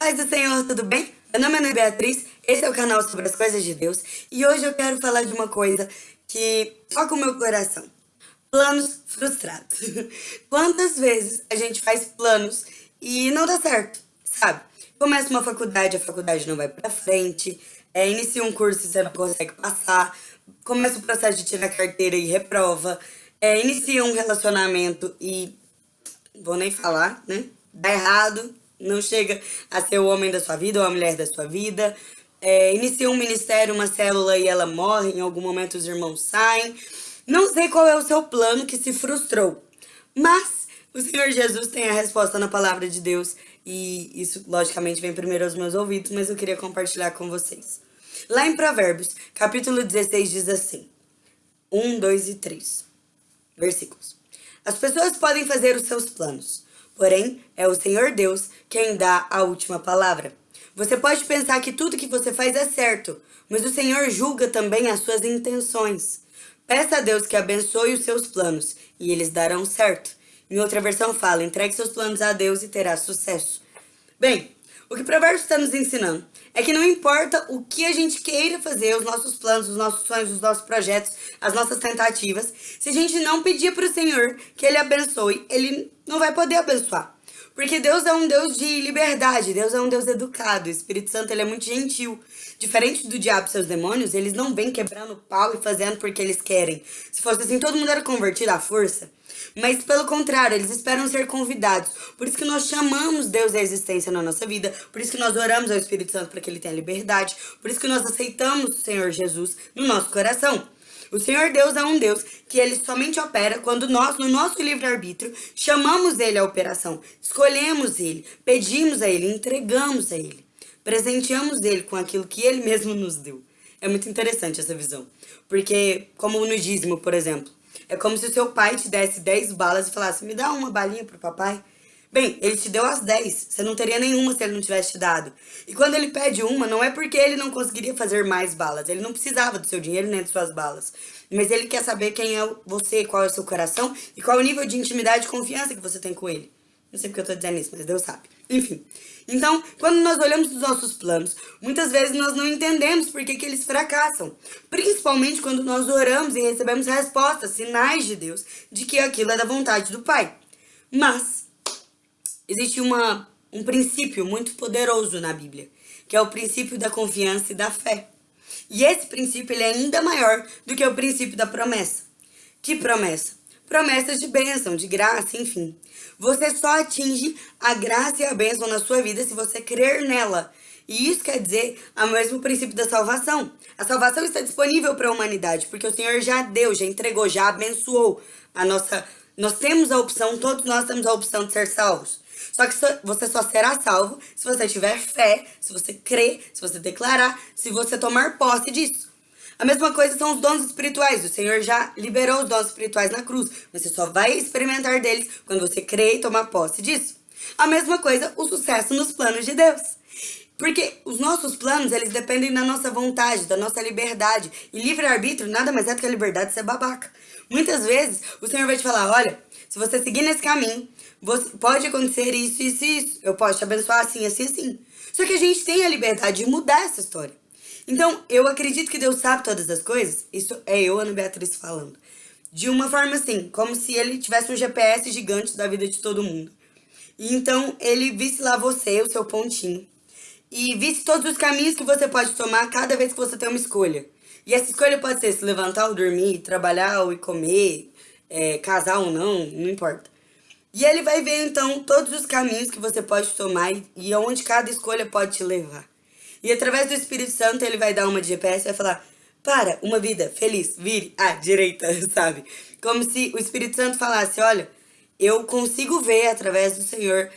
Paz do Senhor, tudo bem? Meu nome é Beatriz, esse é o canal sobre as coisas de Deus e hoje eu quero falar de uma coisa que toca o meu coração. Planos frustrados. Quantas vezes a gente faz planos e não dá certo, sabe? Começa uma faculdade, a faculdade não vai pra frente, é, inicia um curso e você não consegue passar, começa o processo de tirar carteira e reprova, é, inicia um relacionamento e vou nem falar, né? Dá errado, não chega a ser o homem da sua vida ou a mulher da sua vida. É, inicia um ministério, uma célula e ela morre, em algum momento os irmãos saem. Não sei qual é o seu plano que se frustrou, mas o Senhor Jesus tem a resposta na palavra de Deus e isso, logicamente, vem primeiro aos meus ouvidos, mas eu queria compartilhar com vocês. Lá em Provérbios, capítulo 16, diz assim, 1, 2 e 3 versículos. As pessoas podem fazer os seus planos, Porém, é o Senhor Deus quem dá a última palavra. Você pode pensar que tudo que você faz é certo, mas o Senhor julga também as suas intenções. Peça a Deus que abençoe os seus planos, e eles darão certo. Em outra versão fala, entregue seus planos a Deus e terá sucesso. Bem, o que o provérbio está nos ensinando é que não importa o que a gente queira fazer, os nossos planos, os nossos sonhos, os nossos projetos, as nossas tentativas, se a gente não pedir para o Senhor que Ele abençoe, Ele não vai poder abençoar. Porque Deus é um Deus de liberdade, Deus é um Deus educado, o Espírito Santo ele é muito gentil. Diferente do diabo e seus demônios, eles não vêm quebrando pau e fazendo porque eles querem. Se fosse assim, todo mundo era convertido à força. Mas pelo contrário, eles esperam ser convidados. Por isso que nós chamamos Deus à existência na nossa vida. Por isso que nós oramos ao Espírito Santo para que ele tenha liberdade. Por isso que nós aceitamos o Senhor Jesus no nosso coração. O Senhor Deus é um Deus que ele somente opera quando nós, no nosso livre-arbítrio, chamamos ele à operação, escolhemos ele, pedimos a ele, entregamos a ele, presenteamos ele com aquilo que ele mesmo nos deu. É muito interessante essa visão, porque como no dízimo, por exemplo, é como se o seu pai te desse 10 balas e falasse, me dá uma balinha pro papai. Bem, ele te deu as 10, você não teria nenhuma se ele não tivesse te dado. E quando ele pede uma, não é porque ele não conseguiria fazer mais balas, ele não precisava do seu dinheiro nem de suas balas. Mas ele quer saber quem é você, qual é o seu coração e qual é o nível de intimidade e confiança que você tem com ele. Não sei porque eu tô dizendo isso, mas Deus sabe. Enfim. Então, quando nós olhamos os nossos planos, muitas vezes nós não entendemos por que, que eles fracassam. Principalmente quando nós oramos e recebemos respostas, sinais de Deus, de que aquilo é da vontade do Pai. Mas, existe uma, um princípio muito poderoso na Bíblia, que é o princípio da confiança e da fé. E esse princípio ele é ainda maior do que o princípio da promessa. Que promessa? Promessas de bênção, de graça, enfim. Você só atinge a graça e a bênção na sua vida se você crer nela. E isso quer dizer o mesmo princípio da salvação. A salvação está disponível para a humanidade, porque o Senhor já deu, já entregou, já abençoou a nossa... Nós temos a opção, todos nós temos a opção de ser salvos. Só que você só será salvo se você tiver fé, se você crer, se você declarar, se você tomar posse disso. A mesma coisa são os dons espirituais. O Senhor já liberou os dons espirituais na cruz. Você só vai experimentar deles quando você crê e tomar posse disso. A mesma coisa, o sucesso nos planos de Deus. Porque os nossos planos, eles dependem da nossa vontade, da nossa liberdade. E livre-arbítrio nada mais é do que a liberdade de ser babaca. Muitas vezes, o Senhor vai te falar, olha, se você seguir nesse caminho, pode acontecer isso, isso e isso. Eu posso te abençoar assim, assim, assim. Só que a gente tem a liberdade de mudar essa história. Então, eu acredito que Deus sabe todas as coisas. Isso é eu, Ana Beatriz, falando. De uma forma assim, como se ele tivesse um GPS gigante da vida de todo mundo. E então, ele visse lá você, o seu pontinho. E visse todos os caminhos que você pode tomar cada vez que você tem uma escolha. E essa escolha pode ser se levantar ou dormir, trabalhar ou comer, é, casar ou não, não importa. E ele vai ver, então, todos os caminhos que você pode tomar e aonde cada escolha pode te levar. E através do Espírito Santo ele vai dar uma de GPS e vai falar, para, uma vida feliz, vire à direita, sabe? Como se o Espírito Santo falasse, olha, eu consigo ver através do Senhor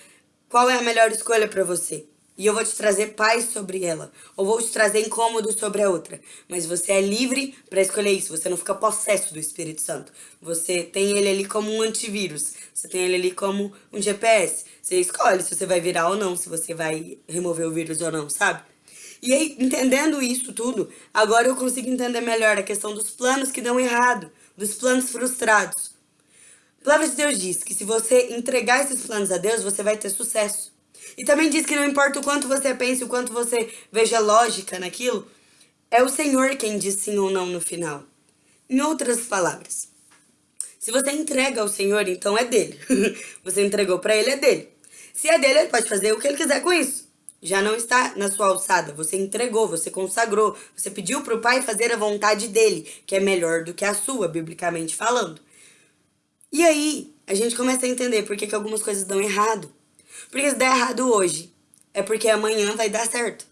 qual é a melhor escolha para você. E eu vou te trazer paz sobre ela. Ou vou te trazer incômodo sobre a outra. Mas você é livre para escolher isso. Você não fica possesso do Espírito Santo. Você tem ele ali como um antivírus. Você tem ele ali como um GPS. Você escolhe se você vai virar ou não. Se você vai remover o vírus ou não, sabe? E aí, entendendo isso tudo, agora eu consigo entender melhor a questão dos planos que dão errado, dos planos frustrados. A palavra de Deus diz que se você entregar esses planos a Deus, você vai ter sucesso. E também diz que não importa o quanto você pense, o quanto você veja lógica naquilo, é o Senhor quem diz sim ou não no final. Em outras palavras, se você entrega ao Senhor, então é dele. você entregou para ele, é dele. Se é dele, ele pode fazer o que ele quiser com isso. Já não está na sua alçada. Você entregou, você consagrou, você pediu para o Pai fazer a vontade dele, que é melhor do que a sua, biblicamente falando. E aí, a gente começa a entender por que, que algumas coisas dão errado. Porque se der errado hoje, é porque amanhã vai dar certo.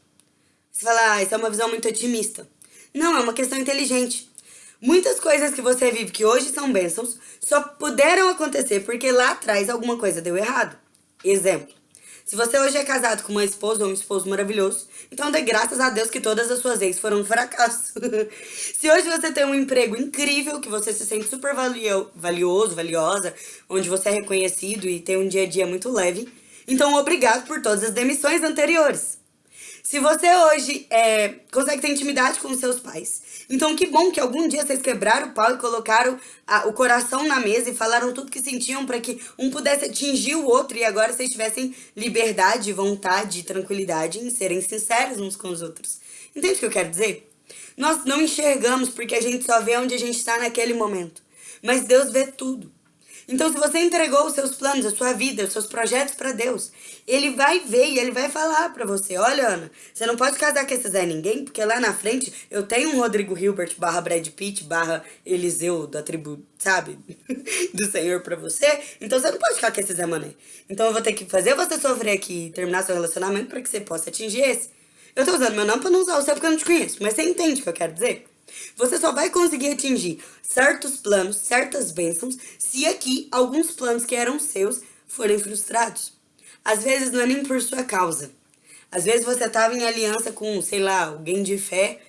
Você fala, ah, isso é uma visão muito otimista. Não, é uma questão inteligente. Muitas coisas que você vive que hoje são bênçãos só puderam acontecer porque lá atrás alguma coisa deu errado. Exemplo. Se você hoje é casado com uma esposa ou um esposo maravilhoso, então dê graças a Deus que todas as suas ex foram um fracasso. se hoje você tem um emprego incrível, que você se sente super valio, valioso, valiosa, onde você é reconhecido e tem um dia a dia muito leve, então obrigado por todas as demissões anteriores. Se você hoje é, consegue ter intimidade com seus pais, então que bom que algum dia vocês quebraram o pau e colocaram a, o coração na mesa e falaram tudo que sentiam para que um pudesse atingir o outro e agora vocês tivessem liberdade, vontade, tranquilidade em serem sinceros uns com os outros. Entende o que eu quero dizer? Nós não enxergamos porque a gente só vê onde a gente está naquele momento. Mas Deus vê tudo. Então, se você entregou os seus planos, a sua vida, os seus projetos para Deus, Ele vai ver e Ele vai falar para você, olha, Ana, você não pode casar com esse Zé Ninguém, porque lá na frente eu tenho um Rodrigo Hilbert barra Brad Pitt barra Eliseu da tribo, sabe, do Senhor para você, então você não pode ficar com esse Zé Mané. Então eu vou ter que fazer você sofrer aqui e terminar seu relacionamento para que você possa atingir esse. Eu tô usando meu nome pra não usar o seu porque eu não te conheço, mas você entende o que eu quero dizer? Você só vai conseguir atingir certos planos, certas bênçãos, se aqui alguns planos que eram seus forem frustrados. Às vezes não é nem por sua causa. Às vezes você estava em aliança com, sei lá, alguém de fé,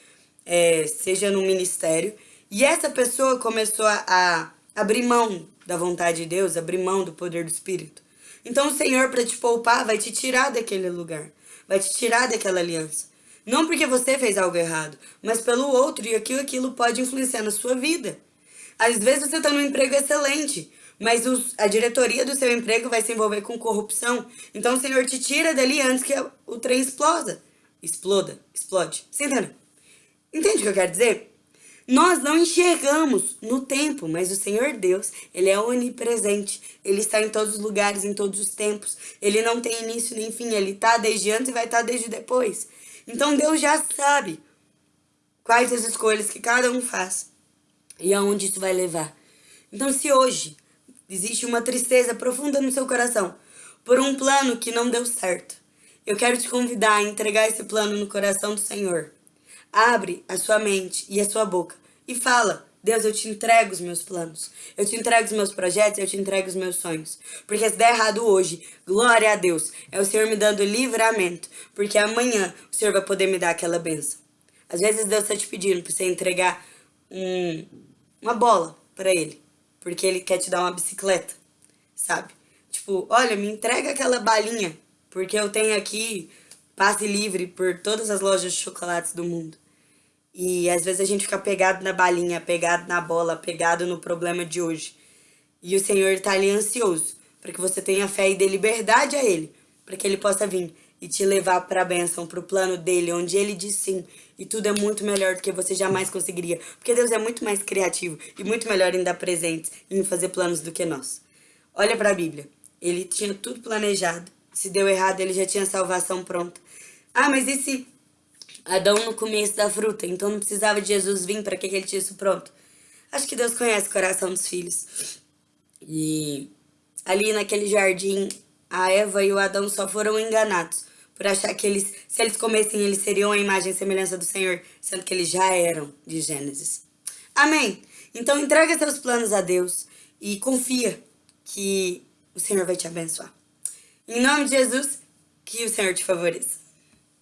é, seja no ministério, e essa pessoa começou a, a abrir mão da vontade de Deus, abrir mão do poder do Espírito. Então o Senhor, para te poupar, vai te tirar daquele lugar, vai te tirar daquela aliança. Não porque você fez algo errado, mas pelo outro e aquilo, aquilo pode influenciar na sua vida. Às vezes você está num emprego excelente, mas os, a diretoria do seu emprego vai se envolver com corrupção. Então o Senhor te tira dali antes que o trem exploda. Exploda, explode. Você entende? Entende o que eu quero dizer? Nós não enxergamos no tempo, mas o Senhor Deus, Ele é onipresente. Ele está em todos os lugares, em todos os tempos. Ele não tem início nem fim. Ele está desde antes e vai estar desde depois. Então Deus já sabe quais as escolhas que cada um faz e aonde isso vai levar. Então se hoje existe uma tristeza profunda no seu coração por um plano que não deu certo, eu quero te convidar a entregar esse plano no coração do Senhor. Abre a sua mente e a sua boca e fala Deus, eu te entrego os meus planos. Eu te entrego os meus projetos, eu te entrego os meus sonhos. Porque se der errado hoje, glória a Deus. É o Senhor me dando livramento. Porque amanhã o Senhor vai poder me dar aquela benção. Às vezes Deus está te pedindo para você entregar um, uma bola para Ele. Porque Ele quer te dar uma bicicleta, sabe? Tipo, olha, me entrega aquela balinha. Porque eu tenho aqui passe livre por todas as lojas de chocolates do mundo. E às vezes a gente fica pegado na balinha, pegado na bola, pegado no problema de hoje. E o Senhor está ali ansioso para que você tenha fé e dê liberdade a Ele, para que Ele possa vir e te levar para a bênção, para o plano dele, onde Ele diz sim. E tudo é muito melhor do que você jamais conseguiria. Porque Deus é muito mais criativo e muito melhor em dar presentes e em fazer planos do que nós. Olha para a Bíblia. Ele tinha tudo planejado. Se deu errado, ele já tinha salvação pronta. Ah, mas e se Adão no começo da fruta, então não precisava de Jesus vir para que ele tinha isso pronto. Acho que Deus conhece o coração dos filhos. E ali naquele jardim, a Eva e o Adão só foram enganados por achar que eles, se eles comessem, eles seriam a imagem e semelhança do Senhor, sendo que eles já eram de Gênesis. Amém? Então entrega seus planos a Deus e confia que o Senhor vai te abençoar. Em nome de Jesus, que o Senhor te favoreça.